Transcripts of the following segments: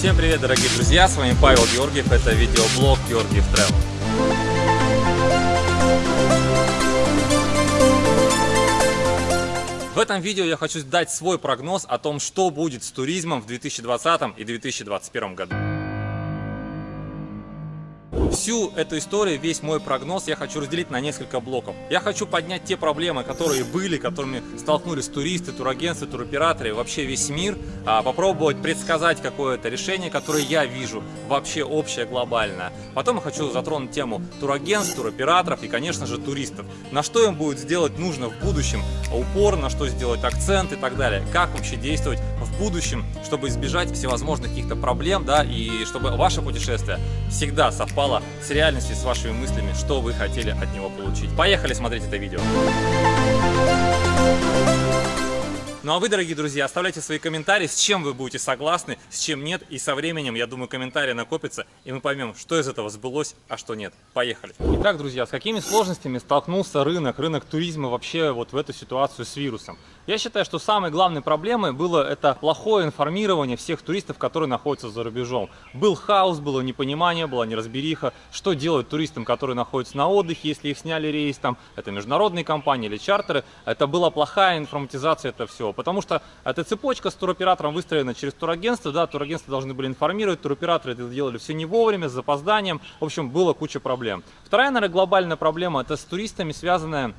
Всем привет, дорогие друзья, с вами Павел Георгиев, это видеоблог Георгиев Travel. В этом видео я хочу дать свой прогноз о том, что будет с туризмом в 2020 и 2021 году. Всю эту историю, весь мой прогноз я хочу разделить на несколько блоков. Я хочу поднять те проблемы, которые были, которыми столкнулись туристы, турагентства, туроператоры, вообще весь мир, а попробовать предсказать какое-то решение, которое я вижу, вообще общее, глобальное. Потом я хочу затронуть тему турагентств, туроператоров и, конечно же, туристов. На что им будет сделать нужно в будущем упор, на что сделать акцент и так далее. Как вообще действовать в будущем, чтобы избежать всевозможных каких-то проблем, да, и чтобы ваше путешествие всегда совпало с реальностью, с вашими мыслями, что вы хотели от него получить. Поехали смотреть это видео. Ну а вы, дорогие друзья, оставляйте свои комментарии, с чем вы будете согласны, с чем нет. И со временем, я думаю, комментарии накопятся, и мы поймем, что из этого сбылось, а что нет. Поехали. Итак, друзья, с какими сложностями столкнулся рынок, рынок туризма вообще вот в эту ситуацию с вирусом? Я считаю, что самой главной проблемой было это плохое информирование всех туристов, которые находятся за рубежом. Был хаос, было непонимание, была неразбериха, что делать туристам, которые находятся на отдыхе, если их сняли рейс, там, это международные компании или чартеры. Это была плохая информатизация этого потому что эта цепочка с туроператором выстроена через турагентство, да, турагентства должны были информировать, туроператоры это делали все не вовремя, с запозданием, в общем, было куча проблем. Вторая, наверное, глобальная проблема, это с туристами связанная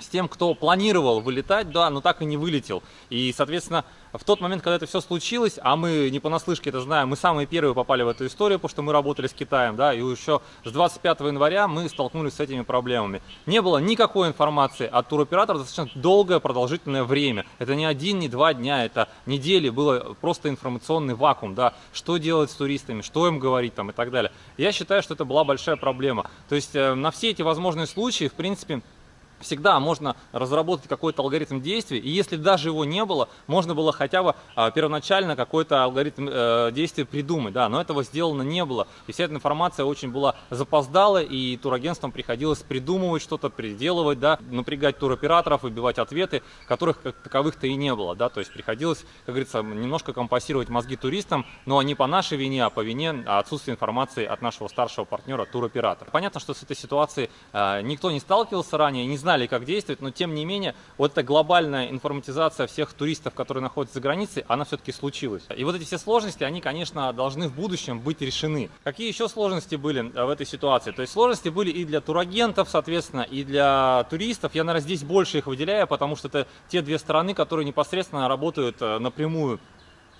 с тем, кто планировал вылетать, да, но так и не вылетел. И, соответственно, в тот момент, когда это все случилось, а мы не понаслышке это знаем, мы самые первые попали в эту историю, потому что мы работали с Китаем, да, и еще с 25 января мы столкнулись с этими проблемами. Не было никакой информации от туроператора достаточно долгое продолжительное время. Это не один, не два дня, это недели, было просто информационный вакуум, да, что делать с туристами, что им говорить там и так далее. Я считаю, что это была большая проблема. То есть э, на все эти возможные случаи, в принципе, всегда можно разработать какой-то алгоритм действий, и если даже его не было, можно было хотя бы а, первоначально какой-то алгоритм э, действий придумать, да, но этого сделано не было, и вся эта информация очень была запоздала, и турагентствам приходилось придумывать что-то, переделывать, да, напрягать туроператоров, выбивать ответы, которых как таковых-то и не было, да, то есть приходилось, как говорится, немножко компасировать мозги туристам, но не по нашей вине, а по вине отсутствия информации от нашего старшего партнера туроператора. Понятно, что с этой ситуацией э, никто не сталкивался ранее, не знает, знали, как действовать, но тем не менее, вот эта глобальная информатизация всех туристов, которые находятся за границей, она все-таки случилась. И вот эти все сложности, они, конечно, должны в будущем быть решены. Какие еще сложности были э, в этой ситуации? То есть сложности были и для турагентов, соответственно, и для туристов. Я, наверное, здесь больше их выделяю, потому что это те две стороны, которые непосредственно работают э, напрямую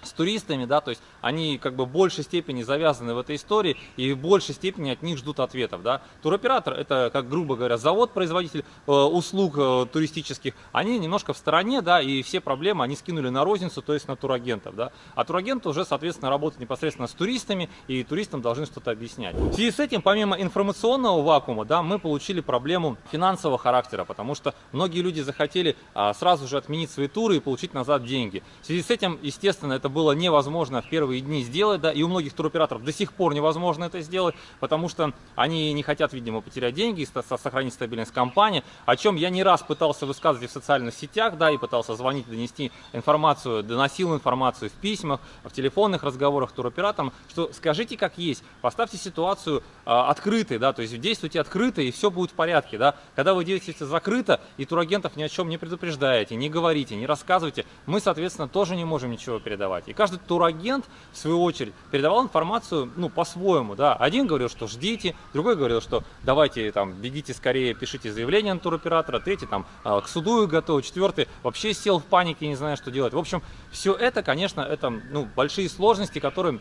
с туристами, да, то есть они как бы в большей степени завязаны в этой истории и в большей степени от них ждут ответов, да. Туроператор это, как грубо говоря, завод-производитель э, услуг э, туристических, они немножко в стороне, да, и все проблемы они скинули на розницу, то есть на турагентов, да. А турагент уже, соответственно, работает непосредственно с туристами, и туристам должны что-то объяснять. В связи с этим, помимо информационного вакуума, да, мы получили проблему финансового характера, потому что многие люди захотели а, сразу же отменить свои туры и получить назад деньги. В связи с этим, естественно, это было невозможно в первые дни сделать, да, и у многих туроператоров до сих пор невозможно это сделать, потому что они не хотят, видимо, потерять деньги, сохранить стабильность компании, о чем я не раз пытался высказывать в социальных сетях, да, и пытался звонить, донести информацию, доносил информацию в письмах, в телефонных разговорах туроператорам, что скажите как есть, поставьте ситуацию а, открытой, да, то есть действуйте открыто, и все будет в порядке, да. Когда вы действуете закрыто, и турагентов ни о чем не предупреждаете, не говорите, не рассказывайте, мы, соответственно, тоже не можем ничего передавать передавать. И каждый турагент, в свою очередь, передавал информацию ну, по-своему. Да. Один говорил, что ждите, другой говорил, что давайте там бегите скорее, пишите заявление на туроператора, третий там а, к суду готов, четвертый вообще сел в панике, не знаю, что делать. В общем, все это, конечно, это ну, большие сложности, которые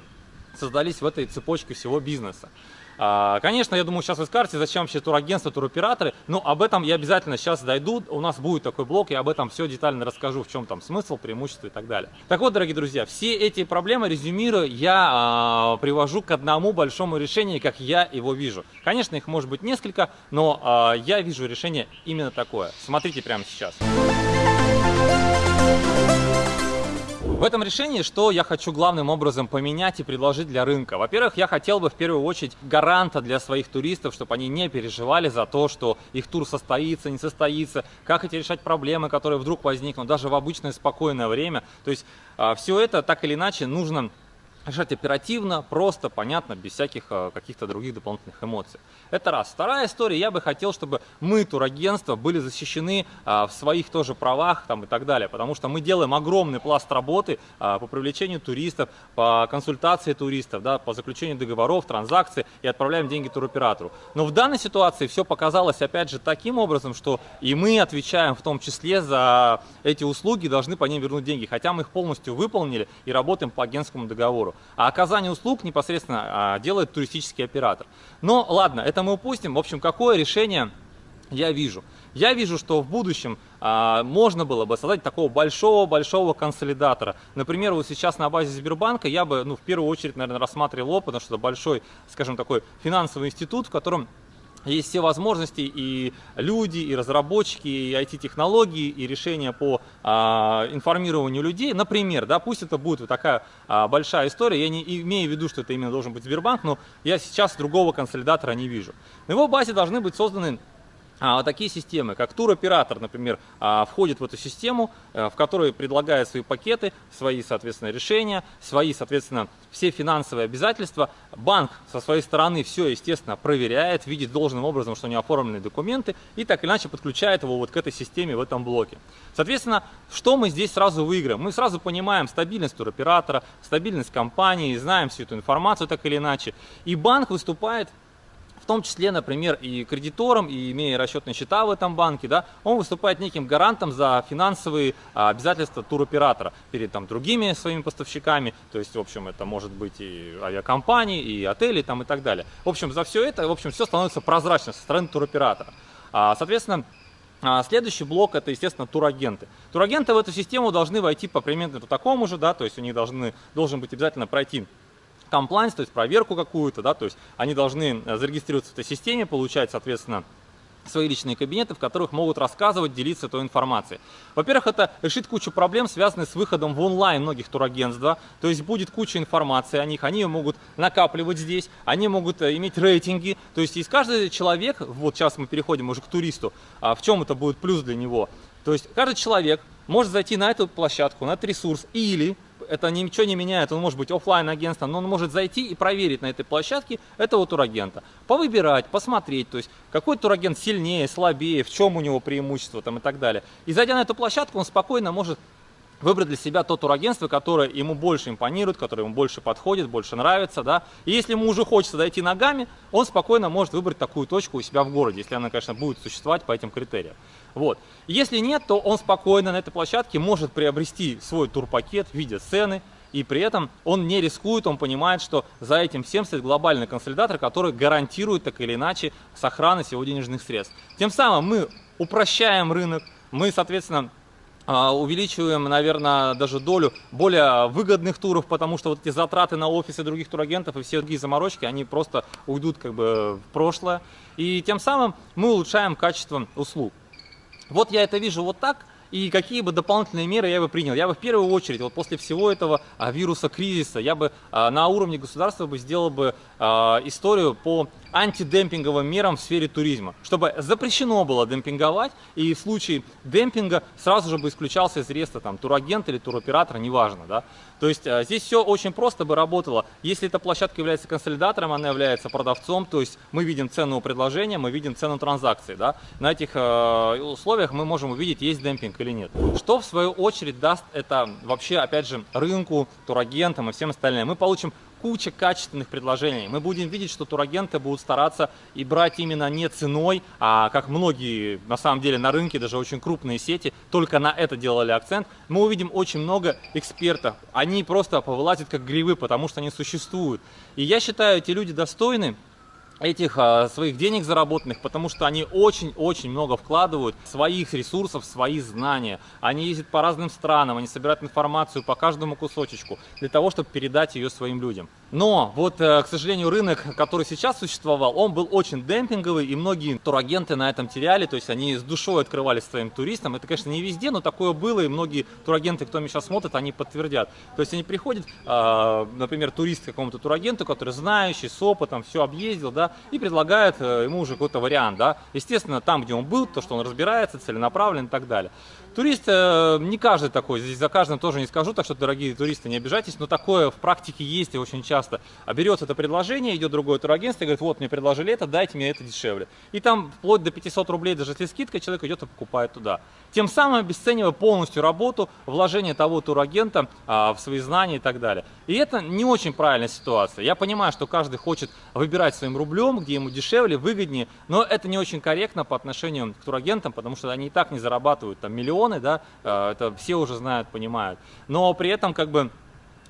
создались в этой цепочке всего бизнеса. А, конечно, я думаю, сейчас вы скажете, зачем вообще турагентство, туроператоры, но об этом я обязательно сейчас дойду, у нас будет такой блок, я об этом все детально расскажу, в чем там смысл, преимущество и так далее. Так вот, дорогие друзья, все эти проблемы, резюмируя, я а, привожу к одному большому решению, как я его вижу. Конечно, их может быть несколько, но а, я вижу решение именно такое. Смотрите прямо сейчас. В этом решении что я хочу главным образом поменять и предложить для рынка? Во-первых, я хотел бы в первую очередь гаранта для своих туристов, чтобы они не переживали за то, что их тур состоится, не состоится, как эти решать проблемы, которые вдруг возникнут, даже в обычное спокойное время. То есть а, все это так или иначе нужно решать оперативно, просто, понятно, без всяких э, каких-то других дополнительных эмоций. Это раз. Вторая история, я бы хотел, чтобы мы, турагентства, были защищены а, в своих тоже правах там, и так далее, потому что мы делаем огромный пласт работы а, по привлечению туристов, по консультации туристов, да, по заключению договоров, транзакций и отправляем деньги туроператору. Но в данной ситуации все показалось, опять же, таким образом, что и мы отвечаем в том числе за эти услуги, должны по ним вернуть деньги, хотя мы их полностью выполнили и работаем по агентскому договору. А оказание услуг непосредственно а, делает туристический оператор. Но ладно, это мы упустим. В общем, какое решение я вижу? Я вижу, что в будущем а, можно было бы создать такого большого-большого консолидатора. Например, вот сейчас на базе Сбербанка я бы ну, в первую очередь, наверное, рассматривал его, потому что это большой, скажем, такой финансовый институт, в котором есть все возможности и люди, и разработчики, и IT-технологии, и решения по а, информированию людей. Например, да, пусть это будет вот такая а, большая история, я не имею в виду, что это именно должен быть Сбербанк, но я сейчас другого консолидатора не вижу. На его базе должны быть созданы а, такие системы, как туроператор, например, а, входит в эту систему, а, в которой предлагает свои пакеты, свои, соответственно, решения, свои, соответственно, все финансовые обязательства. Банк со своей стороны все, естественно, проверяет, видит должным образом, что не оформлены документы и так или иначе подключает его вот к этой системе в этом блоке. Соответственно, что мы здесь сразу выиграем? Мы сразу понимаем стабильность туроператора, стабильность компании, знаем всю эту информацию так или иначе. И банк выступает том числе, например, и кредитором, и имея расчетные счета в этом банке, да, он выступает неким гарантом за финансовые а, обязательства туроператора перед там, другими своими поставщиками, то есть, в общем, это может быть и авиакомпании, и отели там, и так далее. В общем, за все это, в общем, все становится прозрачно со стороны туроператора. А, соответственно, а, Следующий блок это, естественно, турагенты. Турагенты в эту систему должны войти по примерно такому же, да, то есть у них должны, должен быть обязательно пройти комплайнс, то есть проверку какую-то, да, то есть они должны э, зарегистрироваться в этой системе, получать, соответственно, свои личные кабинеты, в которых могут рассказывать, делиться этой информацией. Во-первых, это решит кучу проблем, связанных с выходом в онлайн многих турагентств. Да? То есть будет куча информации о них, они ее могут накапливать здесь, они могут э, иметь рейтинги. То есть из каждый человек, вот сейчас мы переходим уже к туристу, а в чем это будет плюс для него. То есть каждый человек может зайти на эту площадку, на этот ресурс или это ничего не меняет, он может быть офлайн агентством, но он может зайти и проверить на этой площадке этого турагента, повыбирать, посмотреть, то есть какой турагент сильнее, слабее, в чем у него преимущество там и так далее. И зайдя на эту площадку, он спокойно может выбрать для себя то турагентство, которое ему больше импонирует, которое ему больше подходит, больше нравится, да. И если ему уже хочется дойти ногами, он спокойно может выбрать такую точку у себя в городе, если она, конечно, будет существовать по этим критериям. Вот. Если нет, то он спокойно на этой площадке может приобрести свой турпакет в виде цены, и при этом он не рискует, он понимает, что за этим всем стоит глобальный консолидатор, который гарантирует так или иначе сохранность его денежных средств. Тем самым мы упрощаем рынок, мы, соответственно, а, увеличиваем, наверное, даже долю более выгодных туров, потому что вот эти затраты на офисы других турагентов и все другие заморочки, они просто уйдут как бы в прошлое. И тем самым мы улучшаем качество услуг. Вот я это вижу вот так, и какие бы дополнительные меры я бы принял? Я бы в первую очередь, вот после всего этого а, вируса кризиса, я бы а, на уровне государства бы сделал бы а, историю по антидемпинговым мерам в сфере туризма, чтобы запрещено было демпинговать, и в случае демпинга сразу же бы исключался из реестра там, турагент или туроператор, неважно. Да? То есть а, здесь все очень просто бы работало. Если эта площадка является консолидатором, она является продавцом, то есть мы видим цену предложения, мы видим цену транзакции. Да? На этих э, условиях мы можем увидеть, есть демпинг или нет. Что в свою очередь даст это вообще, опять же, рынку, турагентам и всем остальным? Мы получим куча качественных предложений. Мы будем видеть, что турагенты будут стараться и брать именно не ценой, а как многие на самом деле на рынке, даже очень крупные сети, только на это делали акцент. Мы увидим очень много экспертов. Они просто повылазят как грибы, потому что они существуют. И я считаю, эти люди достойны этих а, своих денег заработанных, потому что они очень-очень много вкладывают своих ресурсов, свои знания. Они ездят по разным странам, они собирают информацию по каждому кусочечку для того, чтобы передать ее своим людям. Но вот, э, к сожалению, рынок, который сейчас существовал, он был очень демпинговый, и многие турагенты на этом теряли, то есть они с душой открывались своим туристам. Это, конечно, не везде, но такое было, и многие турагенты, кто меня сейчас смотрит, они подтвердят. То есть они приходят, а, например, турист какому-то турагенту, который знающий, с опытом, все объездил, да, и предлагает э, ему уже какой-то вариант, да. Естественно, там, где он был, то, что он разбирается, целенаправлен и так далее. Турист, э, не каждый такой, здесь за каждым тоже не скажу, так что, дорогие туристы, не обижайтесь, но такое в практике есть и очень часто. А берется это предложение, идет другое турагентство и говорит, вот, мне предложили это, дайте мне это дешевле. И там вплоть до 500 рублей, даже если скидка, человек идет и покупает туда. Тем самым обесценивая полностью работу, вложение того турагента а, в свои знания и так далее. И это не очень правильная ситуация. Я понимаю, что каждый хочет выбирать своим рублем, где ему дешевле, выгоднее, но это не очень корректно по отношению к турагентам, потому что они и так не зарабатывают там миллион миллионы, да, э, это все уже знают, понимают. Но при этом как бы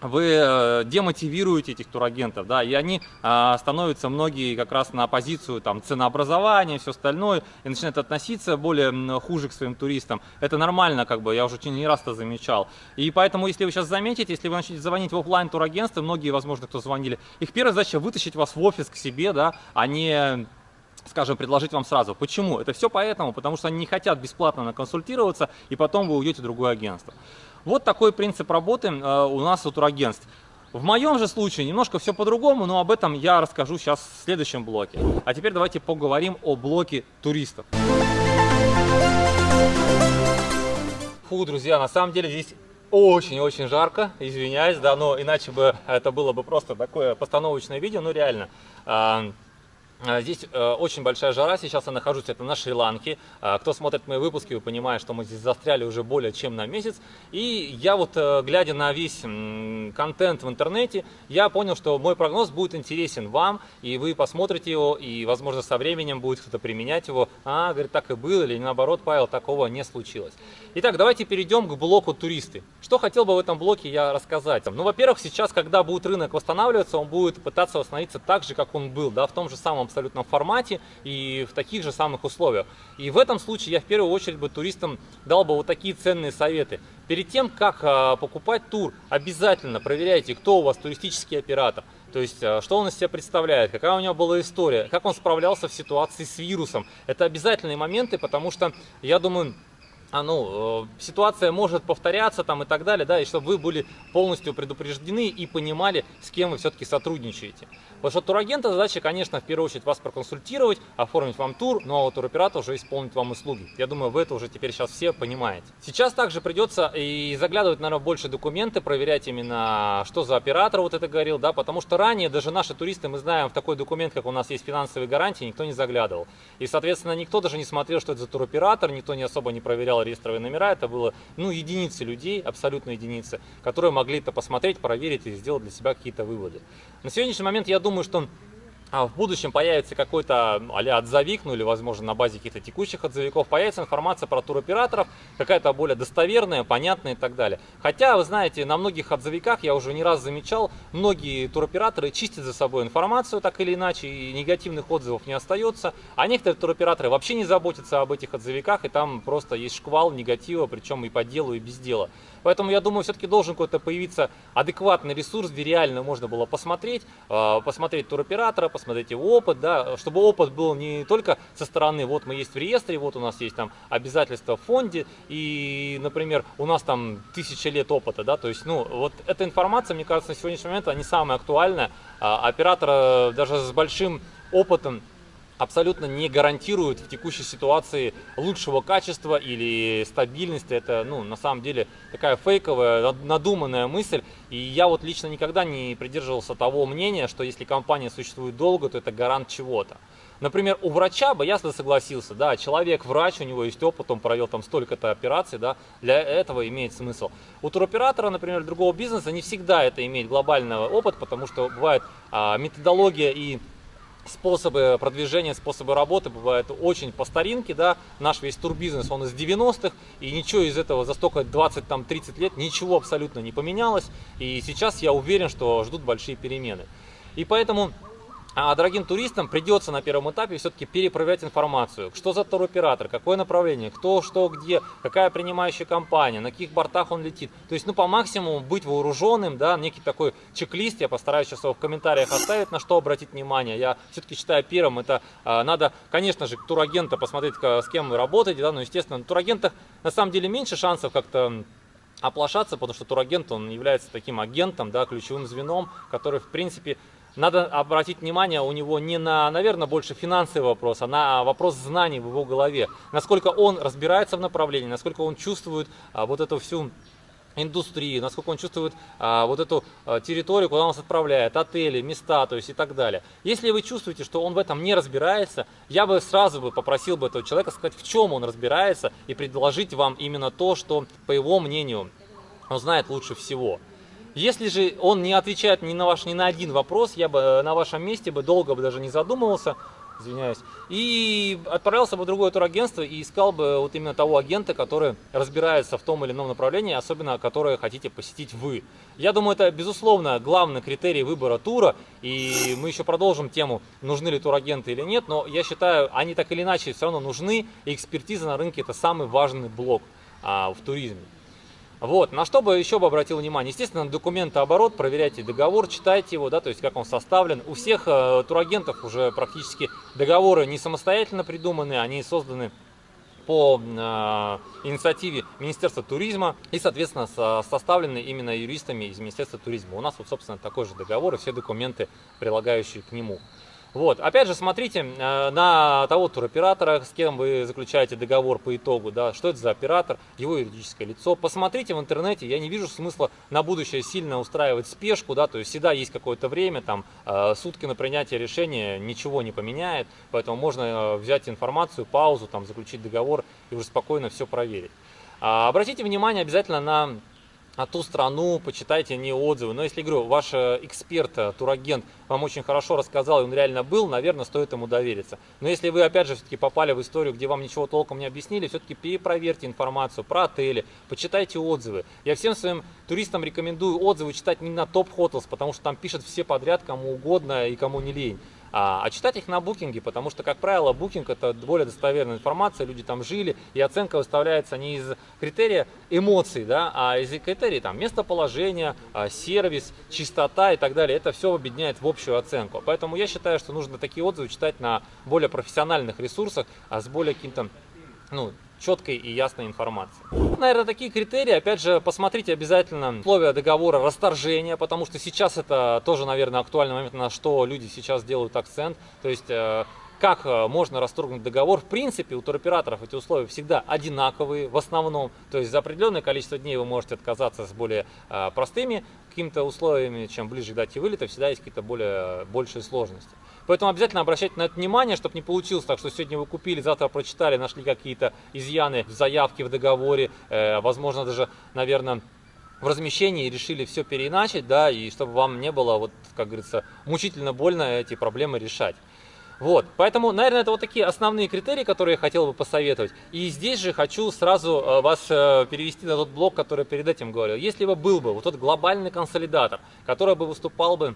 вы э, демотивируете этих турагентов, да, и они а, становятся многие как раз на позицию там ценообразования, все остальное, и начинают относиться более хуже к своим туристам. Это нормально, как бы, я уже не раз это замечал. И поэтому, если вы сейчас заметите, если вы начнете звонить в офлайн турагентство, многие, возможно, кто звонили, их первая задача вытащить вас в офис к себе, да, а не скажем, предложить вам сразу. Почему? Это все поэтому, потому что они не хотят бесплатно консультироваться, и потом вы уйдете в другое агентство. Вот такой принцип работы э, у нас у турагентств. В моем же случае немножко все по-другому, но об этом я расскажу сейчас в следующем блоке. А теперь давайте поговорим о блоке туристов. Фу, друзья, на самом деле здесь очень-очень жарко, извиняюсь, да, но иначе бы это было бы просто такое постановочное видео, ну реально. А, здесь э, очень большая жара, сейчас я нахожусь это на Шри-Ланке. А, кто смотрит мои выпуски, вы понимаете, что мы здесь застряли уже более чем на месяц. И я вот, э, глядя на весь контент в интернете, я понял, что мой прогноз будет интересен вам, и вы посмотрите его, и, возможно, со временем будет кто-то применять его. А, говорит, так и было, или наоборот, Павел, такого не случилось. Итак, давайте перейдем к блоку туристы. Что хотел бы в этом блоке я рассказать? Ну, во-первых, сейчас, когда будет рынок восстанавливаться, он будет пытаться восстановиться так же, как он был, да, в том же самом абсолютном формате и в таких же самых условиях. И в этом случае я в первую очередь бы туристам дал бы вот такие ценные советы. Перед тем, как а, покупать тур, обязательно проверяйте, кто у вас туристический оператор. То есть, а, что он из себя представляет, какая у него была история, как он справлялся в ситуации с вирусом. Это обязательные моменты, потому что, я думаю, а, ну, э, ситуация может повторяться там и так далее, да, и чтобы вы были полностью предупреждены и понимали, с кем вы все-таки сотрудничаете. Потому что турагента задача, конечно, в первую очередь вас проконсультировать, оформить вам тур, ну а у туроператора уже исполнить вам услуги. Я думаю, вы это уже теперь сейчас все понимаете. Сейчас также придется и заглядывать, наверное, больше документы, проверять именно, что за оператор вот это говорил, да, потому что ранее даже наши туристы, мы знаем, в такой документ, как у нас есть финансовые гарантии, никто не заглядывал. И, соответственно, никто даже не смотрел, что это за туроператор, никто не особо не проверял проверял реестровые номера, это было ну, единицы людей, абсолютно единицы, которые могли это посмотреть, проверить и сделать для себя какие-то выводы. На сегодняшний момент я думаю, что а в будущем появится какой-то а отзовик, ну или, возможно, на базе каких-то текущих отзывиков, появится информация про туроператоров, какая-то более достоверная, понятная и так далее. Хотя, вы знаете, на многих отзывиках, я уже не раз замечал, многие туроператоры чистят за собой информацию так или иначе, и негативных отзывов не остается, а некоторые туроператоры вообще не заботятся об этих отзывиках, и там просто есть шквал негатива, причем и по делу, и без дела. Поэтому я думаю, все-таки должен какой-то появиться адекватный ресурс, где реально можно было посмотреть, а, посмотреть туроператора, посмотреть его опыт, да, чтобы опыт был не только со стороны, вот мы есть в реестре, вот у нас есть там обязательства в фонде, и, например, у нас там тысяча лет опыта, да, то есть, ну, вот эта информация, мне кажется, на сегодняшний момент, она не самая актуальная, а оператора даже с большим опытом абсолютно не гарантирует в текущей ситуации лучшего качества или стабильности. Это, ну, на самом деле, такая фейковая, надуманная мысль. И я вот лично никогда не придерживался того мнения, что если компания существует долго, то это гарант чего-то. Например, у врача бы я согласился, да, человек врач, у него есть опыт, он провел там столько-то операций, да, для этого имеет смысл. У туроператора, например, другого бизнеса не всегда это имеет глобальный опыт, потому что бывает а, методология и способы продвижения, способы работы бывают очень по старинке, да, наш весь турбизнес, он из 90-х, и ничего из этого за столько 20-30 лет, ничего абсолютно не поменялось, и сейчас я уверен, что ждут большие перемены. И поэтому а дорогим туристам придется на первом этапе все-таки перепроверять информацию. Что за туроператор, какое направление, кто, что, где, какая принимающая компания, на каких бортах он летит. То есть, ну, по максимуму быть вооруженным, да, некий такой чек-лист, я постараюсь сейчас его в комментариях оставить, на что обратить внимание. Я все-таки считаю первым, это а, надо, конечно же, турагента посмотреть, с кем вы работаете, да, но, естественно, на турагентах на самом деле меньше шансов как-то оплошаться, потому что турагент, он является таким агентом, да, ключевым звеном, который, в принципе, надо обратить внимание у него не на, наверное, больше финансовый вопрос, а на вопрос знаний в его голове. Насколько он разбирается в направлении, насколько он чувствует а, вот эту всю индустрии, насколько он чувствует а, вот эту а, территорию, куда он нас отправляет, отели, места, то есть и так далее. Если вы чувствуете, что он в этом не разбирается, я бы сразу бы попросил бы этого человека сказать, в чем он разбирается, и предложить вам именно то, что, по его мнению, он знает лучше всего. Если же он не отвечает ни на ваш ни на один вопрос, я бы э, на вашем месте бы долго бы даже не задумывался, извиняюсь, и отправился бы в другое турагентство и искал бы вот именно того агента, который разбирается в том или ином направлении, особенно которое хотите посетить вы. Я думаю, это, безусловно, главный критерий выбора тура, и мы еще продолжим тему, нужны ли турагенты или нет, но я считаю, они так или иначе все равно нужны, и экспертиза на рынке – это самый важный блок а, в туризме. Вот, на что бы еще бы обратил внимание, естественно, документооборот, проверяйте договор, читайте его, да, то есть как он составлен. У всех э, турагентов уже практически договоры не самостоятельно придуманы, они созданы по э, инициативе Министерства туризма и, соответственно, со, составлены именно юристами из Министерства туризма. У нас вот, собственно, такой же договор и все документы, прилагающие к нему. Вот. Опять же, смотрите э, на того туроператора, с кем вы заключаете договор по итогу, да, что это за оператор, его юридическое лицо. Посмотрите в интернете, я не вижу смысла на будущее сильно устраивать спешку, да, то есть всегда есть какое-то время, там, э, сутки на принятие решения ничего не поменяет, поэтому можно э, взять информацию, паузу, там, заключить договор и уже спокойно все проверить. А, обратите внимание обязательно на на ту страну, почитайте не отзывы. Но если, говорю, ваш э, эксперт, э, турагент вам очень хорошо рассказал, и он реально был, наверное, стоит ему довериться. Но если вы, опять же, все-таки попали в историю, где вам ничего толком не объяснили, все-таки перепроверьте информацию про отели, почитайте отзывы. Я всем своим туристам рекомендую отзывы читать не на Hotels, потому что там пишут все подряд, кому угодно и кому не лень а, а читать их на букинге, потому что, как правило, букинг это более достоверная информация, люди там жили, и оценка выставляется не из критерия эмоций, да, а из критерий там местоположения, а, сервис, чистота и так далее. Это все объединяет в общую оценку. Поэтому я считаю, что нужно такие отзывы читать на более профессиональных ресурсах, а с более каким-то ну, четкой и ясной информации. Наверное, такие критерии, опять же, посмотрите обязательно условия договора расторжения, потому что сейчас это тоже, наверное, актуальный момент, на что люди сейчас делают акцент. То есть э, как э, можно расторгнуть договор. В принципе, у туроператоров эти условия всегда одинаковые в основном. То есть за определенное количество дней вы можете отказаться с более э, простыми какими-то условиями, чем ближе к дате вылета, всегда есть какие-то более большие сложности. Поэтому обязательно обращайте на это внимание, чтобы не получилось так, что сегодня вы купили, завтра прочитали, нашли какие-то изъяны в заявке, в договоре, э, возможно даже, наверное, в размещении решили все переиначить, да, и чтобы вам не было, вот, как говорится, мучительно больно эти проблемы решать. Вот, поэтому, наверное, это вот такие основные критерии, которые я хотел бы посоветовать. И здесь же хочу сразу э, вас э, перевести на тот блок, который перед этим говорил. Если бы был бы вот тот глобальный консолидатор, который бы выступал бы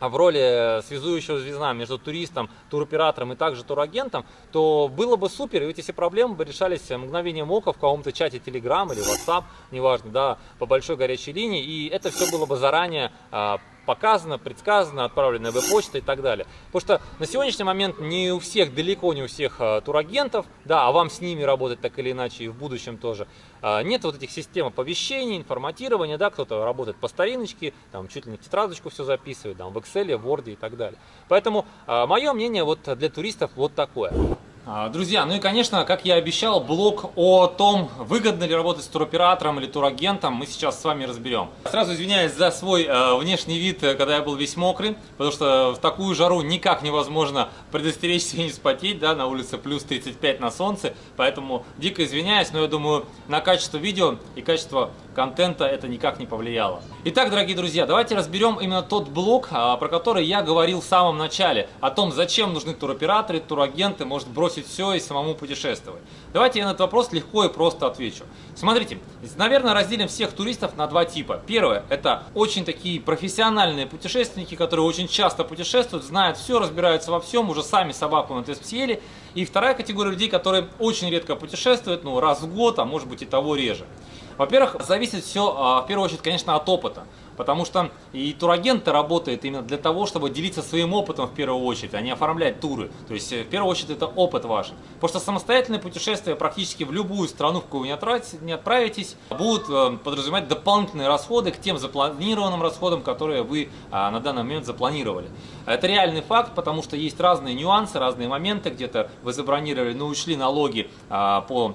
в роли связующего звезда между туристом, туроператором и также турагентом, то было бы супер, и эти все проблемы бы решались мгновением ока в каком-то чате Telegram или WhatsApp, неважно, да, по большой горячей линии, и это все было бы заранее а, показано, предсказано, отправлено веб-почта и так далее. Потому что на сегодняшний момент не у всех, далеко не у всех а, турагентов, да, а вам с ними работать так или иначе и в будущем тоже, а, нет вот этих систем оповещений, информатирования, да, кто-то работает по стариночке, там чуть ли не в тетрадочку все записывает, там в Excel, в Word и так далее. Поэтому а, мое мнение вот для туристов вот такое. А, друзья, ну и конечно, как я обещал, блог о том, выгодно ли работать с туроператором или турагентом, мы сейчас с вами разберем. Сразу извиняюсь за свой э, внешний вид, э, когда я был весь мокрый, потому что в такую жару никак невозможно предостеречься и не спотеть, да, на улице плюс 35 на солнце, поэтому дико извиняюсь, но я думаю, на качество видео и качество контента это никак не повлияло. Итак, дорогие друзья, давайте разберем именно тот блок, а, про который я говорил в самом начале, о том, зачем нужны туроператоры, турагенты, может бросить все и самому путешествовать. Давайте я на этот вопрос легко и просто отвечу. Смотрите, наверное, разделим всех туристов на два типа. Первое, это очень такие профессиональные путешественники, которые очень часто путешествуют, знают все, разбираются во всем, уже сами собаку на тест съели. И вторая категория людей, которые очень редко путешествуют, ну раз в год, а может быть и того реже. Во-первых, зависит все, а, в первую очередь, конечно, от опыта. Потому что и турагент работает именно для того, чтобы делиться своим опытом в первую очередь, а не оформлять туры. То есть в первую очередь это опыт ваш. Потому что самостоятельное путешествие практически в любую страну, в какую вы не отправитесь, будут подразумевать дополнительные расходы к тем запланированным расходам, которые вы на данный момент запланировали. Это реальный факт, потому что есть разные нюансы, разные моменты. Где-то вы забронировали, но ушли налоги по а,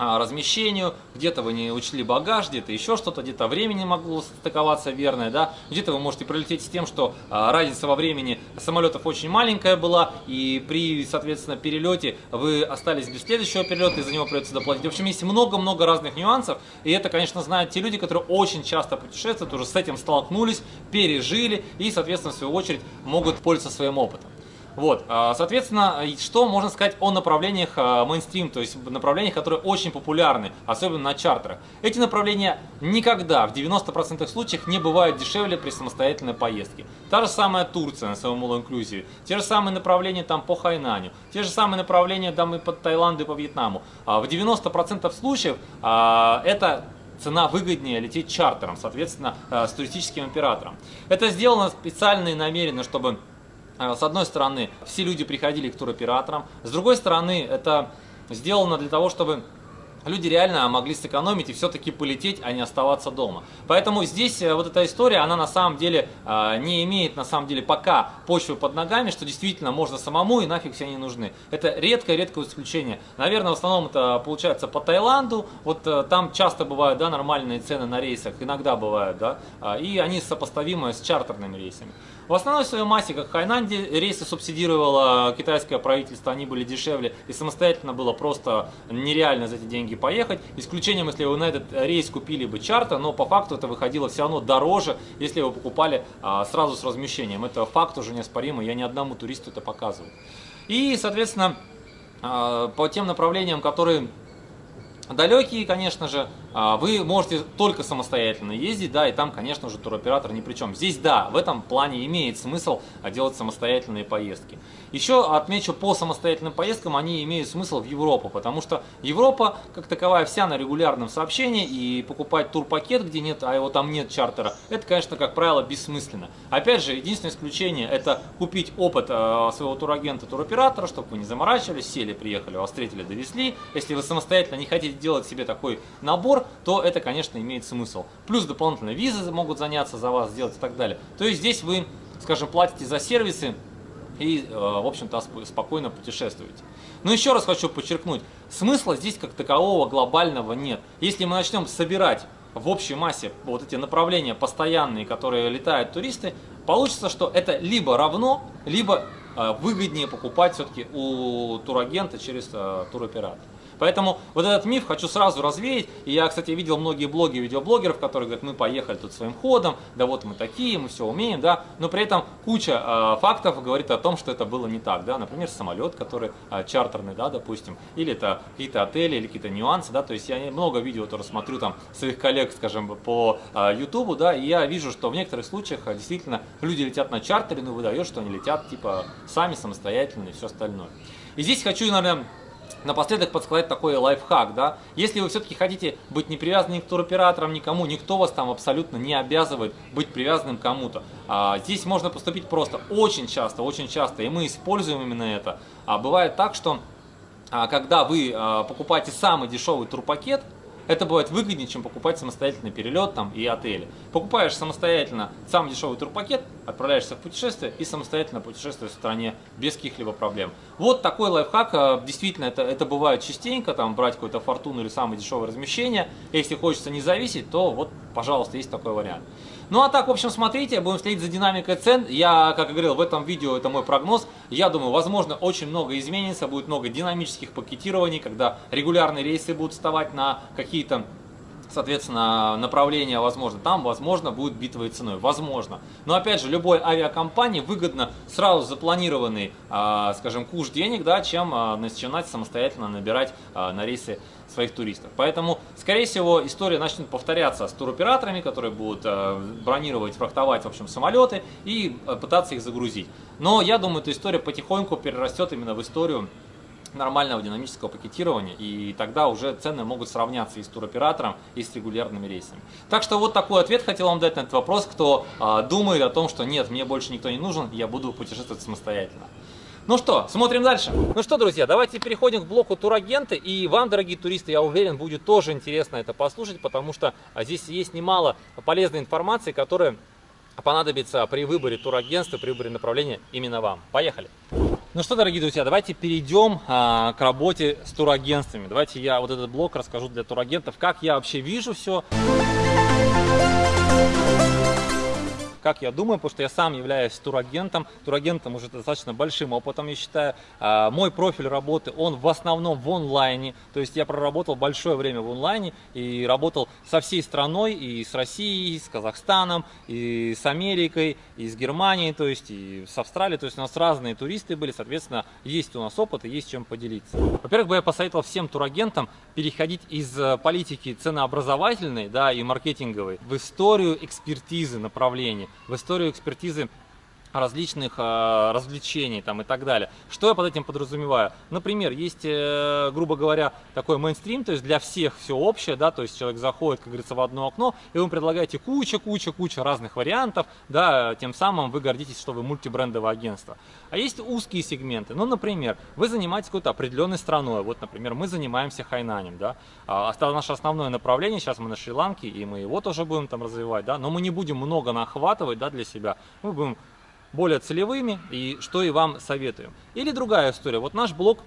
размещению, где-то вы не учли багаж, где-то еще что-то, где-то времени могло стыковаться верное, да, где-то вы можете прилететь с тем, что а, разница во времени самолетов очень маленькая была, и при, соответственно, перелете вы остались без следующего перелета, и за него придется доплатить. В общем, есть много-много разных нюансов, и это, конечно, знают те люди, которые очень часто путешествуют, уже с этим столкнулись, пережили, и, соответственно, в свою очередь могут пользоваться своим опытом. Вот, а, соответственно, что можно сказать о направлениях а, мейнстрим, то есть направлениях, которые очень популярны, особенно на чартерах. Эти направления никогда, в 90% случаев, не бывают дешевле при самостоятельной поездке. Та же самая Турция на своем all inclusive, те же самые направления там по Хайнаню, те же самые направления там и по Таиланду и по Вьетнаму. А, в 90% случаев это цена выгоднее лететь чартером, соответственно, с туристическим оператором. Это сделано специально и намеренно, чтобы с одной стороны, все люди приходили к туроператорам, с другой стороны, это сделано для того, чтобы люди реально могли сэкономить и все-таки полететь, а не оставаться дома. Поэтому здесь э, вот эта история, она на самом деле э, не имеет на самом деле пока почвы под ногами, что действительно можно самому и нафиг все не нужны. Это редкое-редкое исключение. Наверное, в основном это получается по Таиланду, вот там часто бывают да, нормальные цены на рейсах, иногда бывают, да, и они сопоставимы с чартерными рейсами. В основной своей массе, как в Хайнанде, рейсы субсидировало китайское правительство, они были дешевле, и самостоятельно было просто нереально за эти деньги поехать. Исключением, если вы на этот рейс купили бы чарта, но по факту это выходило все равно дороже, если вы покупали а, сразу с размещением. Это факт уже неоспоримый, я ни одному туристу это показываю. И, соответственно, а, по тем направлениям, которые далекие, конечно же, вы можете только самостоятельно ездить, да, и там, конечно же, туроператор ни при чем. Здесь, да, в этом плане имеет смысл а, делать самостоятельные поездки. Еще отмечу, по самостоятельным поездкам они имеют смысл в Европу, потому что Европа, как таковая, вся на регулярном сообщении, и покупать турпакет, где нет, а его там нет чартера, это, конечно, как правило, бессмысленно. Опять же, единственное исключение, это купить опыт э, своего турагента, туроператора, чтобы вы не заморачивались, сели, приехали, вас встретили, довезли. Если вы самостоятельно не хотите делать себе такой набор, то это, конечно, имеет смысл. Плюс дополнительные визы могут заняться за вас, сделать и так далее. То есть здесь вы, скажем, платите за сервисы и, э, в общем-то, спокойно путешествуете. Но еще раз хочу подчеркнуть, смысла здесь как такового глобального нет. Если мы начнем собирать в общей массе вот эти направления постоянные, которые летают туристы, получится, что это либо равно, либо э, выгоднее покупать все-таки у турагента через э, туроператор. Поэтому вот этот миф хочу сразу развеять. И я, кстати, видел многие блоги видеоблогеров, которые говорят, мы поехали тут своим ходом, да вот мы такие, мы все умеем, да. Но при этом куча э, фактов говорит о том, что это было не так, да. Например, самолет, который э, чартерный, да, допустим, или это какие-то отели, или какие-то нюансы, да. То есть я много видео тоже смотрю там своих коллег, скажем, по э, YouTube, да, и я вижу, что в некоторых случаях э, действительно люди летят на чартере, но выдает, что они летят типа сами самостоятельно и все остальное. И здесь хочу, наверное, Напоследок подсказать такой лайфхак, да, если вы все-таки хотите быть не привязанным к туроператорам никому, никто вас там абсолютно не обязывает быть привязанным кому-то. А, здесь можно поступить просто очень часто, очень часто, и мы используем именно это. А бывает так, что а, когда вы а, покупаете самый дешевый турпакет, это бывает выгоднее, чем покупать самостоятельный перелет там, и отели. Покупаешь самостоятельно самый дешевый турпакет, отправляешься в путешествие и самостоятельно путешествуешь в стране без каких-либо проблем. Вот такой лайфхак, э, действительно, это, это бывает частенько, там брать какую-то фортуну или самое дешевое размещение. Если хочется не зависеть, то вот, пожалуйста, есть такой вариант. Ну а так, в общем, смотрите, будем следить за динамикой цен. Я, как и говорил, в этом видео это мой прогноз. Я думаю, возможно, очень много изменится, будет много динамических пакетирований, когда регулярные рейсы будут вставать на какие-то соответственно, направление возможно. Там, возможно, будет битвой ценой. Возможно. Но, опять же, любой авиакомпании выгодно сразу запланированный, а, скажем, куш денег, да, чем а, начинать самостоятельно набирать а, на рейсы своих туристов. Поэтому, скорее всего, история начнет повторяться с туроператорами, которые будут э, бронировать, фрахтовать, в общем, самолеты и э, пытаться их загрузить. Но я думаю, эта история потихоньку перерастет именно в историю нормального динамического пакетирования, и тогда уже цены могут сравняться и с туроператором, и с регулярными рейсами. Так что вот такой ответ хотел вам дать на этот вопрос, кто а, думает о том, что нет, мне больше никто не нужен, я буду путешествовать самостоятельно. Ну что, смотрим дальше. Ну что, друзья, давайте переходим к блоку турагенты. И вам, дорогие туристы, я уверен, будет тоже интересно это послушать, потому что а, здесь есть немало полезной информации, которая понадобится при выборе турагентства, при выборе направления именно вам. Поехали! Ну что, дорогие друзья, давайте перейдем а, к работе с турагентствами. Давайте я вот этот блок расскажу для турагентов, как я вообще вижу все как я думаю, потому что я сам являюсь турагентом. Турагентом уже достаточно большим опытом, я считаю. А, мой профиль работы, он в основном в онлайне. То есть я проработал большое время в онлайне и работал со всей страной, и с Россией, и с Казахстаном, и с Америкой, и с Германией, то есть и с Австралией. То есть у нас разные туристы были, соответственно, есть у нас опыт и есть чем поделиться. Во-первых, бы я посоветовал всем турагентам переходить из э, политики ценообразовательной да, и маркетинговой в историю экспертизы направлений в историю экспертизы различных э, развлечений там и так далее. Что я под этим подразумеваю? Например, есть, э, грубо говоря, такой мейнстрим, то есть для всех все общее, да, то есть человек заходит, как говорится, в одно окно, и вы предлагаете куча, куча, куча разных вариантов, да, тем самым вы гордитесь, что вы мультибрендовое агентство. А есть узкие сегменты, ну, например, вы занимаетесь какой-то определенной страной, вот, например, мы занимаемся хайнанем, да, а, наше основное направление, сейчас мы на Шри-Ланке, и мы его тоже будем там развивать, да, но мы не будем много нахватывать, да, для себя, мы будем более целевыми, и что и вам советуем. Или другая история. Вот наш блог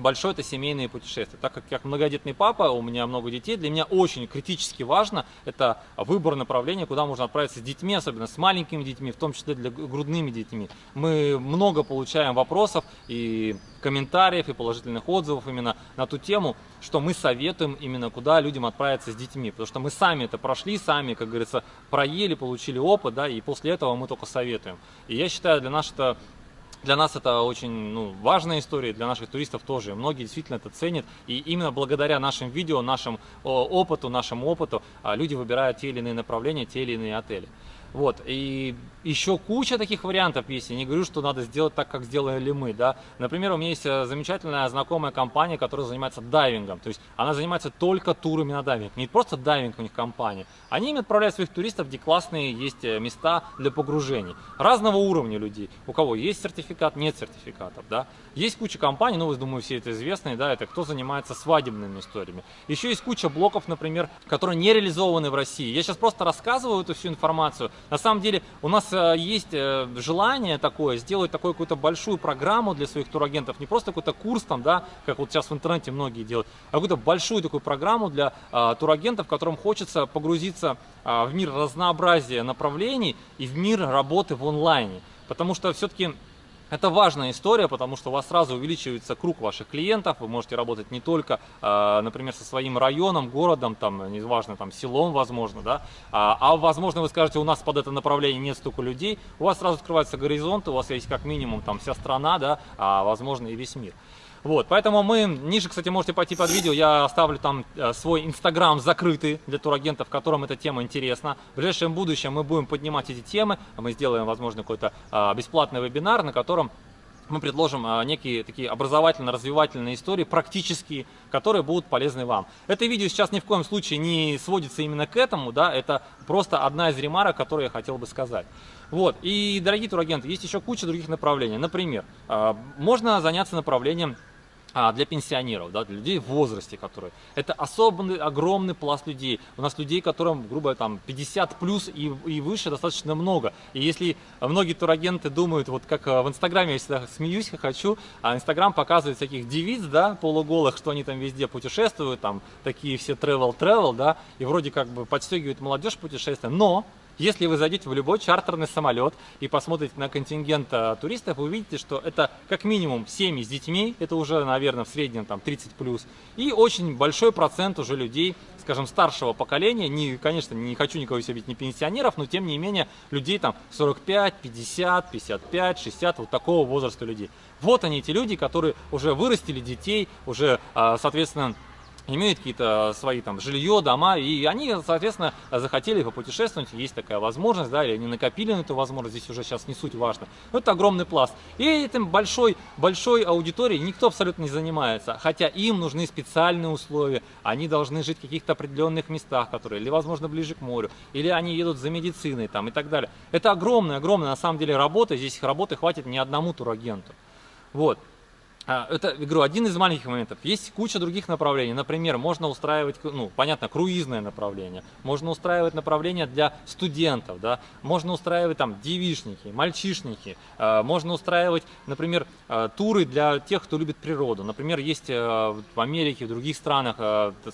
большой это семейные путешествия. Так как я многодетный папа, у меня много детей, для меня очень критически важно это выбор направления, куда можно отправиться с детьми, особенно с маленькими детьми, в том числе для грудными детьми. Мы много получаем вопросов и комментариев, и положительных отзывов именно на ту тему, что мы советуем именно куда людям отправиться с детьми, потому что мы сами это прошли, сами, как говорится, проели, получили опыт, да, и после этого мы только советуем. И я считаю, для нас это для нас это очень ну, важная история, для наших туристов тоже. Многие действительно это ценят. И именно благодаря нашим видео, нашему опыту, нашему опыту, а, люди выбирают те или иные направления, те или иные отели. Вот, и еще куча таких вариантов есть. Я не говорю, что надо сделать так, как сделали мы, да. Например, у меня есть э, замечательная знакомая компания, которая занимается дайвингом. То есть она занимается только турами на дайвинг. Не просто дайвинг у них компания. Они им отправляют своих туристов, где классные есть э, места для погружений. Разного уровня людей. У кого есть сертификат, нет сертификатов, да. Есть куча компаний, ну, вы, думаю, все это известные, да, это кто занимается свадебными историями. Еще есть куча блоков, например, которые не реализованы в России. Я сейчас просто рассказываю эту всю информацию. На самом деле у нас э, есть э, желание такое, сделать такую какую-то большую программу для своих турагентов, не просто какой-то курс там, да, как вот сейчас в интернете многие делают, а какую-то большую такую программу для а, турагентов, которым хочется погрузиться а, в мир разнообразия направлений и в мир работы в онлайне. Потому что все-таки это важная история, потому что у вас сразу увеличивается круг ваших клиентов, вы можете работать не только, а, например, со своим районом, городом, там, неважно, там, селом, возможно, да, а, а возможно, вы скажете, у нас под это направление нет столько людей, у вас сразу открывается горизонт, у вас есть как минимум там вся страна, да, а возможно и весь мир. Вот, поэтому мы, ниже, кстати, можете пойти под видео, я оставлю там э, свой инстаграм закрытый для турагентов, которым эта тема интересна. В ближайшем будущем мы будем поднимать эти темы, мы сделаем, возможно, какой-то э, бесплатный вебинар, на котором мы предложим а, некие такие образовательно-развивательные истории, практические, которые будут полезны вам. Это видео сейчас ни в коем случае не сводится именно к этому, да, это просто одна из ремарок, которую я хотел бы сказать. Вот, и, дорогие турагенты, есть еще куча других направлений. Например, можно заняться направлением а, для пенсионеров, да, для людей в возрасте, которые. Это особенный, огромный пласт людей. У нас людей, которым, грубо там, 50 плюс и, и выше достаточно много. И если многие турагенты думают, вот как э, в Инстаграме, я всегда смеюсь, хочу, а Инстаграм показывает всяких девиц, да, полуголых, что они там везде путешествуют, там, такие все travel-travel, да, и вроде как бы подстегивают молодежь путешествия, но если вы зайдете в любой чартерный самолет и посмотрите на контингент а, туристов, вы увидите, что это как минимум семьи с детьми, это уже, наверное, в среднем там 30 плюс, и очень большой процент уже людей, скажем, старшего поколения, не, конечно, не хочу никого себе не пенсионеров, но тем не менее людей там 45, 50, 55, 60, вот такого возраста людей. Вот они, эти люди, которые уже вырастили детей, уже, а, соответственно, имеют какие-то свои там жилье, дома, и они, соответственно, захотели попутешествовать, есть такая возможность, да, или они накопили на эту возможность, здесь уже сейчас не суть важно. Но это огромный пласт. И этим большой, большой аудиторией никто абсолютно не занимается, хотя им нужны специальные условия, они должны жить в каких-то определенных местах, которые, или, возможно, ближе к морю, или они едут за медициной там и так далее. Это огромная, огромная, на самом деле, работа, здесь работы хватит не одному турагенту. Вот. А, это, говорю, один из маленьких моментов. Есть куча других направлений. Например, можно устраивать, ну, понятно, круизное направление. Можно устраивать направление для студентов, да. Можно устраивать там девишники, мальчишники. А, можно устраивать, например, а, туры для тех, кто любит природу. Например, есть в Америке, в других странах,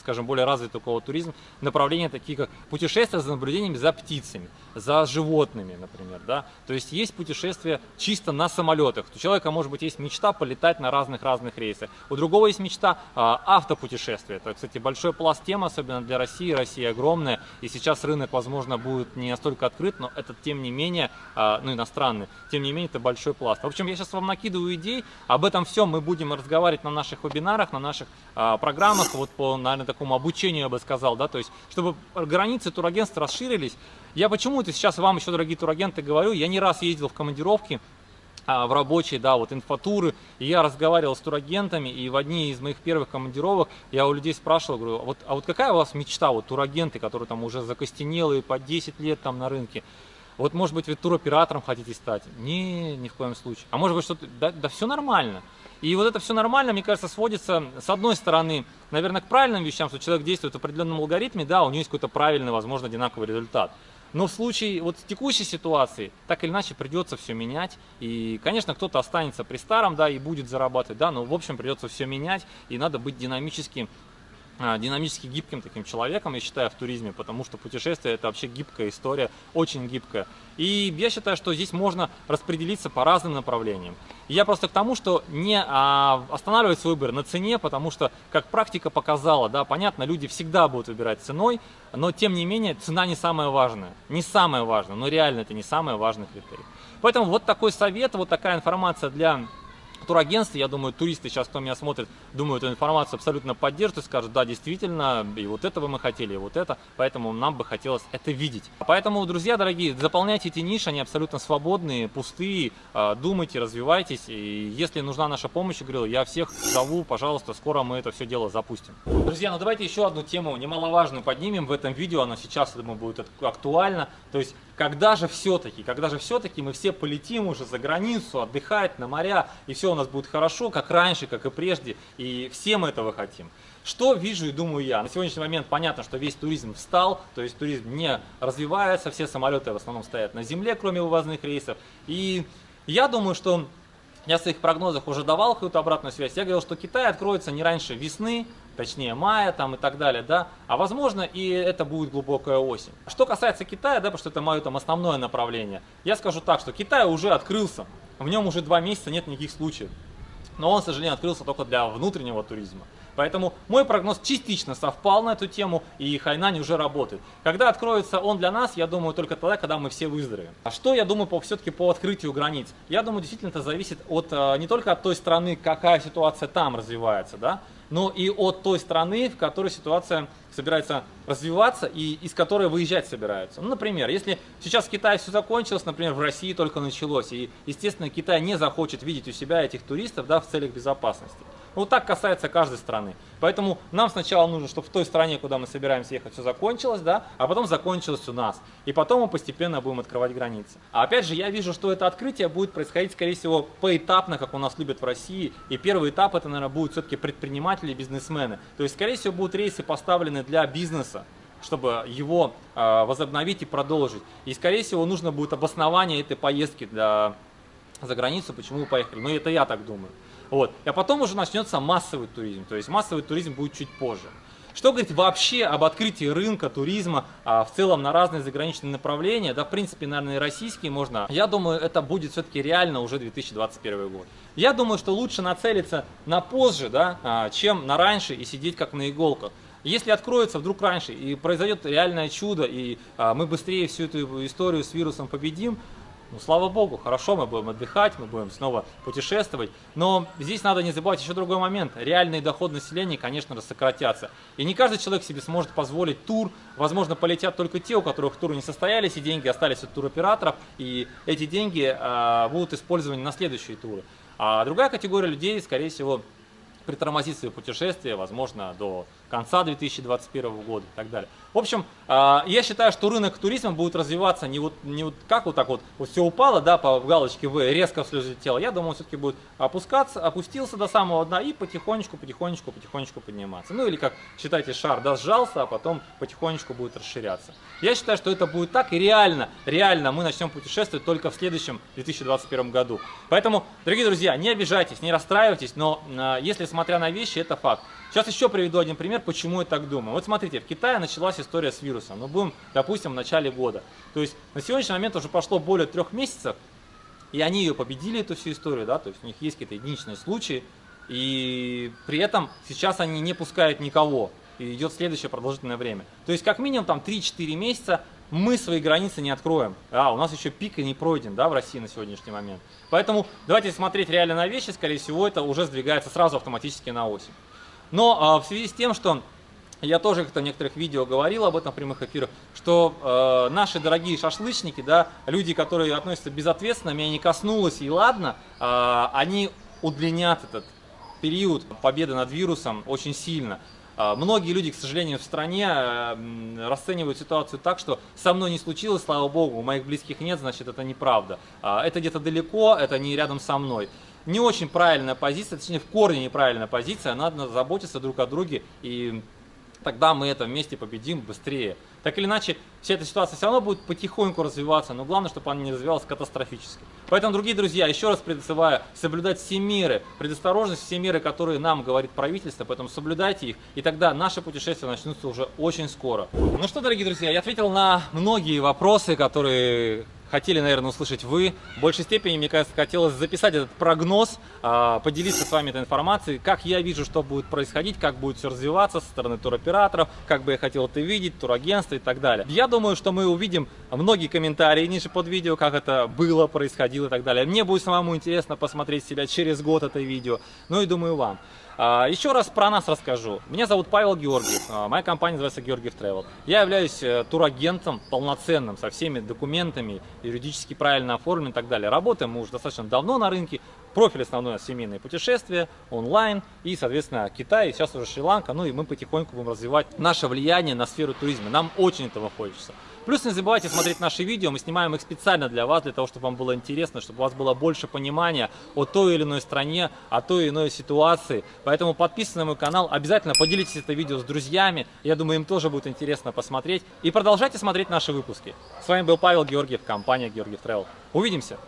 скажем, более развитый такого туризм, направления такие, как путешествия за наблюдениями за птицами, за животными, например, да. То есть есть путешествия чисто на самолетах. У человека, может быть, есть мечта полетать на разные разных-разных рейсах. У другого есть мечта а, автопутешествия. Это, кстати, большой пласт тем, особенно для России. Россия огромная, и сейчас рынок, возможно, будет не настолько открыт, но это, тем не менее, а, ну, иностранный, тем не менее, это большой пласт. В общем, я сейчас вам накидываю идей, об этом всем мы будем разговаривать на наших вебинарах, на наших а, программах, вот по, наверное, такому обучению, я бы сказал, да, то есть, чтобы границы турагентств расширились. Я почему это сейчас вам еще, дорогие турагенты, говорю, я не раз ездил в командировки, в рабочие, да, вот инфотуры. И я разговаривал с турагентами, и в одни из моих первых командировок я у людей спрашивал, говорю, а вот, а вот какая у вас мечта, вот турагенты, которые там уже закостенелые по 10 лет там на рынке, вот может быть вы туроператором хотите стать? Не, ни в коем случае. А может быть что-то, да, да все нормально. И вот это все нормально, мне кажется, сводится, с одной стороны, наверное, к правильным вещам, что человек действует в определенном алгоритме, да, у него есть какой-то правильный, возможно, одинаковый результат. Но в случае вот текущей ситуации так или иначе придется все менять. И, конечно, кто-то останется при старом, да, и будет зарабатывать, да, но в общем придется все менять, и надо быть динамически а, динамически гибким таким человеком, я считаю, в туризме, потому что путешествие это вообще гибкая история, очень гибкая. И я считаю, что здесь можно распределиться по разным направлениям. Я просто к тому, что не а, останавливать свой выбор на цене, потому что, как практика показала, да, понятно, люди всегда будут выбирать ценой, но тем не менее цена не самая важная. Не самая важная, но реально это не самый важный критерий. Поэтому вот такой совет, вот такая информация для турагентстве, я думаю, туристы сейчас, кто меня смотрит, думаю, эту информацию абсолютно поддержат и скажут, да, действительно, и вот этого мы хотели, и вот это, поэтому нам бы хотелось это видеть. Поэтому, друзья дорогие, заполняйте эти ниши, они абсолютно свободные, пустые, а, думайте, развивайтесь, и если нужна наша помощь, говорил, я всех зову, пожалуйста, скоро мы это все дело запустим. Друзья, ну давайте еще одну тему немаловажную поднимем в этом видео, она сейчас, я думаю, будет актуальна, то есть когда же все-таки, когда же все-таки мы все полетим уже за границу, отдыхать на моря, и все у нас будет хорошо, как раньше, как и прежде, и все мы этого хотим. Что вижу и думаю я? На сегодняшний момент понятно, что весь туризм встал, то есть туризм не развивается, все самолеты в основном стоят на земле, кроме вывозных рейсов. И я думаю, что я в своих прогнозах уже давал какую-то обратную связь. Я говорил, что Китай откроется не раньше весны, точнее мая там и так далее, да, а возможно и это будет глубокая осень. Что касается Китая, да, потому что это мое там основное направление, я скажу так, что Китай уже открылся, в нем уже два месяца нет никаких случаев, но он, к сожалению, открылся только для внутреннего туризма. Поэтому мой прогноз частично совпал на эту тему, и Хайнань уже работает. Когда откроется он для нас, я думаю, только тогда, когда мы все выздоровеем. А что я думаю по, все-таки по открытию границ? Я думаю, действительно это зависит от, э, не только от той страны, какая ситуация там развивается, да, но и от той страны, в которой ситуация собирается развиваться и из которой выезжать собираются. Ну, например, если сейчас в Китае все закончилось, например, в России только началось, и, естественно, Китай не захочет видеть у себя этих туристов да, в целях безопасности. Вот так касается каждой страны. Поэтому нам сначала нужно, чтобы в той стране, куда мы собираемся ехать, все закончилось, да, а потом закончилось у нас. И потом мы постепенно будем открывать границы. А опять же, я вижу, что это открытие будет происходить, скорее всего, поэтапно, как у нас любят в России. И первый этап это, наверное, будут все-таки предприниматели, бизнесмены. То есть, скорее всего, будут рейсы поставлены для бизнеса чтобы его э, возобновить и продолжить. И, скорее всего, нужно будет обоснование этой поездки для, за границу, почему вы поехали. Но это я так думаю. Вот. А потом уже начнется массовый туризм. То есть массовый туризм будет чуть позже. Что говорить вообще об открытии рынка туризма а, в целом на разные заграничные направления, да, в принципе, наверное, и российские можно. Я думаю, это будет все-таки реально уже 2021 год. Я думаю, что лучше нацелиться на позже, да, а, чем на раньше и сидеть как на иголках. Если откроется вдруг раньше и произойдет реальное чудо, и а, мы быстрее всю эту историю с вирусом победим, Ну, слава богу, хорошо, мы будем отдыхать, мы будем снова путешествовать. Но здесь надо не забывать еще другой момент. Реальный доход населения, конечно сократятся. И не каждый человек себе сможет позволить тур. Возможно, полетят только те, у которых туры не состоялись, и деньги остались от туроператоров. И эти деньги а, будут использованы на следующие туры. А другая категория людей, скорее всего, притормозит свои путешествия, возможно, до конца 2021 года и так далее. В общем, а, я считаю, что рынок туризма будет развиваться не вот, не вот как вот так вот, вот все упало, да, по галочке В, резко взлетело. Я думаю, все-таки будет опускаться, опустился до самого дна и потихонечку, потихонечку, потихонечку подниматься. Ну или как, считайте, шар, да, сжался, а потом потихонечку будет расширяться. Я считаю, что это будет так и реально, реально мы начнем путешествовать только в следующем 2021 году. Поэтому, дорогие друзья, не обижайтесь, не расстраивайтесь, но а, если смотря на вещи, это факт. Сейчас еще приведу один пример, почему я так думаю. Вот смотрите, в Китае началась история с вирусом. Мы будем, допустим, в начале года. То есть на сегодняшний момент уже прошло более трех месяцев, и они ее победили, эту всю историю, да, то есть у них есть какие-то единичные случаи, и при этом сейчас они не пускают никого, и идет следующее продолжительное время. То есть как минимум там 3-4 месяца мы свои границы не откроем. А, у нас еще пик и не пройден, да, в России на сегодняшний момент. Поэтому давайте смотреть реально на вещи, скорее всего, это уже сдвигается сразу автоматически на осень. Но а, в связи с тем, что я тоже как-то в некоторых видео говорил об этом в прямых эфирах, что э, наши дорогие шашлычники, да, люди, которые относятся безответственно, меня не коснулось и ладно, э, они удлинят этот период победы над вирусом очень сильно. Э, многие люди, к сожалению, в стране э, расценивают ситуацию так, что со мной не случилось, слава богу, у моих близких нет, значит это неправда. Э, это где-то далеко, это не рядом со мной не очень правильная позиция, точнее в корне неправильная позиция, надо заботиться друг о друге и тогда мы это вместе победим быстрее. Так или иначе, вся эта ситуация все равно будет потихоньку развиваться, но главное, чтобы она не развивалась катастрофически. Поэтому, дорогие друзья, еще раз призываю соблюдать все меры, предосторожность, все меры, которые нам говорит правительство, поэтому соблюдайте их, и тогда наши путешествия начнутся уже очень скоро. Ну что, дорогие друзья, я ответил на многие вопросы, которые хотели, наверное, услышать вы. В большей степени, мне кажется, хотелось записать этот прогноз, а, поделиться с вами этой информацией, как я вижу, что будет происходить, как будет все развиваться со стороны туроператоров, как бы я хотел это видеть, турагентства и так далее. Я думаю, что мы увидим многие комментарии ниже под видео, как это было, происходило и так далее. Мне будет самому интересно посмотреть себя через год это видео, ну и думаю вам. А, еще раз про нас расскажу. Меня зовут Павел Георгиев, а, моя компания называется Георгиев Travel. Я являюсь э, турагентом полноценным, со всеми документами, юридически правильно оформленным и так далее. Работаем мы уже достаточно давно на рынке. Профиль основной семейные путешествия, онлайн и, соответственно, Китай, сейчас уже Шри-Ланка. Ну и мы потихоньку будем развивать наше влияние на сферу туризма. Нам очень этого хочется. Плюс не забывайте смотреть наши видео, мы снимаем их специально для вас, для того, чтобы вам было интересно, чтобы у вас было больше понимания о той или иной стране, о той или иной ситуации. Поэтому подписывайтесь на мой канал, обязательно поделитесь это видео с друзьями, я думаю, им тоже будет интересно посмотреть. И продолжайте смотреть наши выпуски. С вами был Павел Георгиев, компания Георгиев Travel. Увидимся!